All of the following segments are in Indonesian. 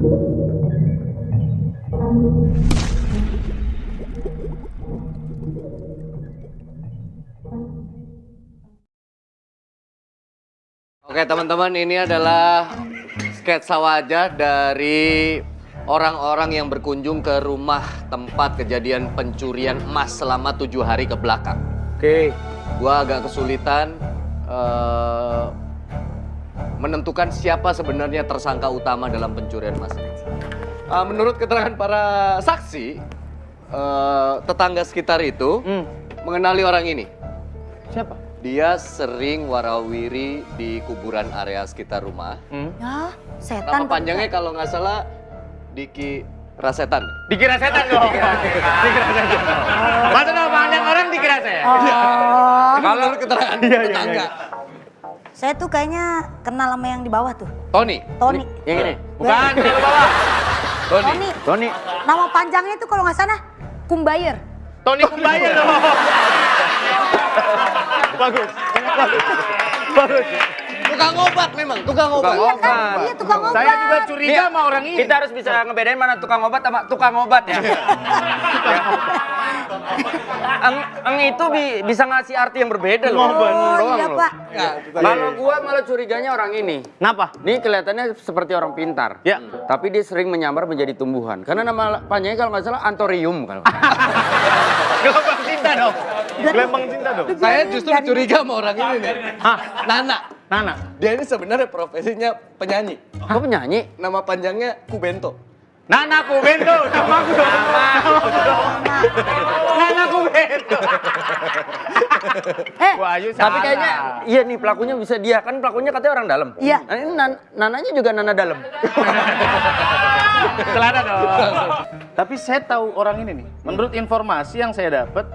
Oke teman-teman ini adalah sketsa wajah dari orang-orang yang berkunjung ke rumah tempat kejadian pencurian emas selama tujuh hari ke belakang. Oke. Gua agak kesulitan uh, menentukan siapa sebenarnya tersangka utama dalam pencurian emas. Eh, menurut keterangan para saksi, eh, tetangga sekitar itu Hmm. mengenali orang ini. Siapa? Dia sering warawiri di kuburan area sekitar rumah. Hmm. Ya, setan. Nama panjangnya kalau nggak salah Diki Rasetan. Dikira setan dong. Dikira setan. Masa nama panjang orang dikira saya? Oh, Kalau keterangan tetangga. Saya tuh kayaknya kenal sama yang di bawah tuh. Tony. Tony. Yang ini? Bukan, yang di bawah. Tony. Tony. Tony. Nama panjangnya tuh kalau nggak salah Kumbayer. Tony Kumbayan dong. Bagus. Bagus. Bagus. Tukang obat memang, tukang obat. Iya kan? Iya tukang obat. Saya juga curiga sama orang ini. Kita harus bisa ngebedain mana tukang obat sama tukang obat ya. eng, eng itu bi- bisa ngasih arti yang berbeda loh. Oh iya loh. pak. Ya, Kalau gua malah curiganya orang ini. Kenapa? Ini kelihatannya seperti orang pintar. Ya. Tapi dia sering menyamar menjadi tumbuhan. Karena nama panjangnya kalau nggak salah Antorium kalau. Gelombang cinta dong. Gelombang cinta dong. Saya justru curiga sama orang ini nih. Hah? Nana. Nana. Dia ini sebenarnya profesinya penyanyi. Kok penyanyi? Nama panjangnya Kubento. Nana Kubento, nama aku dong. Nama aku dong. Nana Kubento. Eh, Wah, Ayu Tapi kayaknya iya nih pelakunya bisa dia kan pelakunya katanya orang dalam. Iya. Nah, ini nan- nananya juga nana dalam. Celana dong. Tapi saya tahu orang ini nih. Menurut informasi yang saya dapat,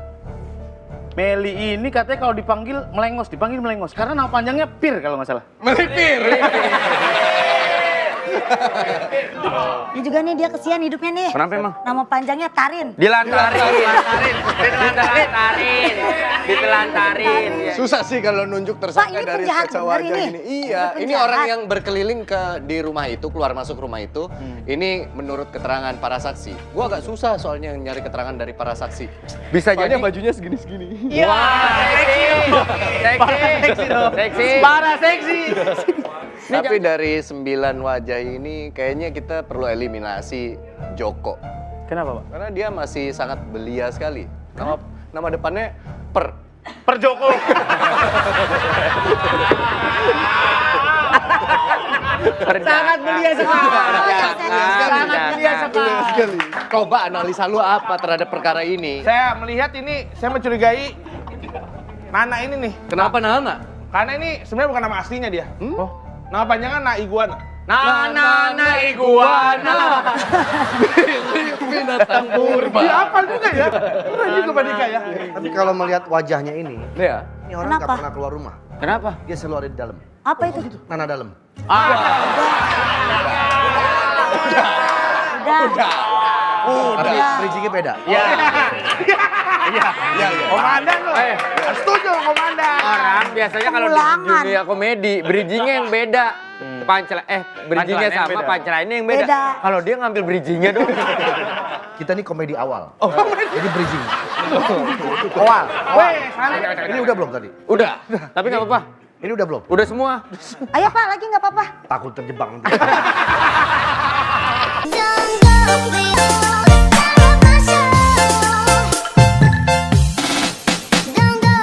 Meli ini katanya kalau dipanggil melengos, dipanggil melengos. Karena nama panjangnya Pir kalau nggak salah. Melipir. ini juga nih dia kesian hidupnya nih. Kenapa emang? Nama panjangnya Tarin. Dilantarin, dilantarin, dilantarin, ditelantarin. Susah sih kalau nunjuk tersangka Pak, dari bener wajah ini. ini. Iya, Ini ini orang yang berkeliling ke di rumah itu, keluar masuk rumah itu. Ini menurut keterangan para saksi. Gua agak susah soalnya nyari keterangan dari para saksi. Bisa Soalnya jadi. bajunya segini-segini. Iya. Seksi, seksi, dong. seksi. Parah seksi. Tapi dari sembilan wajah ini kayaknya kita perlu eliminasi Joko. Kenapa, Pak? Karena dia masih sangat belia sekali. Nama nama depannya Per. Per Joko. Sangat belia sekali. Sangat belia sekali. Coba analisa lu apa terhadap perkara ini? Saya melihat ini, saya mencurigai Nana ini nih. Kenapa Nana? Karena ini sebenarnya bukan nama aslinya dia. Oh. Nama panjangnya Na Iguana. Nah, nah, nah, iguana. Binatang purba. Dia hafal juga ya. Keren juga Pak Dika ya. Tapi kalau melihat wajahnya ini, Ya. ini orang nggak Kenapa? pernah keluar rumah. Kenapa? Dia selalu ada di dalam. Apa itu? Nana dalam. Udah. Tapi bridgingnya beda. Iya. Iya, iya. Komandan loh. Eh, Setuju komandan. orang biasanya kalau di dunia komedi, bridgingnya yang beda. Punchline, eh, bridgingnya sama, beda. punchline yang beda. Beda. Kalau dia ngambil bridgingnya dong. Kita ini komedi awal. Jadi bridging. Awal. Weh, sana. Ini udah belum tadi? Udah, tapi nggak apa-apa. Ini udah belum? Udah semua. Ayo pak, lagi nggak apa-apa. Takut terjebak nanti. Don't go.